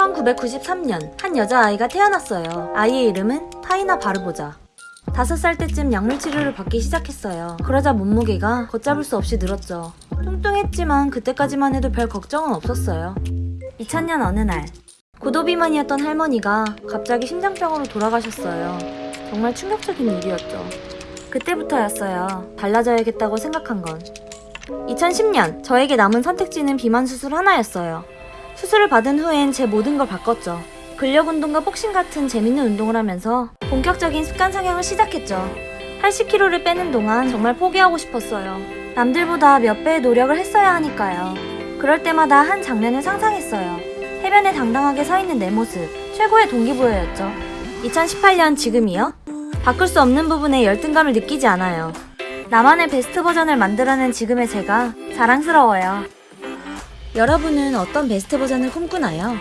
1993년 한 여자아이가 태어났어요. 아이의 이름은 타이나 바르보자. 다섯 살 때쯤 약물 치료를 받기 시작했어요. 그러자 몸무게가 걷잡을 수 없이 늘었죠. 뚱뚱했지만 그때까지만 해도 별 걱정은 없었어요. 2000년 어느 날 고도비만이었던 할머니가 갑자기 심장병으로 돌아가셨어요. 정말 충격적인 일이었죠. 그때부터였어요. 달라져야겠다고 생각한 건. 2010년 저에게 남은 선택지는 비만 수술 하나였어요. 수술을 받은 후엔 제 모든 걸 바꿨죠. 근력 운동과 복싱 같은 재밌는 운동을 하면서 본격적인 습관 상향을 시작했죠. 80kg를 빼는 동안 정말 포기하고 싶었어요. 남들보다 몇 배의 노력을 했어야 하니까요. 그럴 때마다 한 장면을 상상했어요. 해변에 당당하게 서 있는 내 모습, 최고의 동기부여였죠. 2018년 지금이요? 바꿀 수 없는 부분에 열등감을 느끼지 않아요. 나만의 베스트 버전을 만들어낸 지금의 제가 자랑스러워요. 여러분은 어떤 베스트 버전을 꿈꾸나요?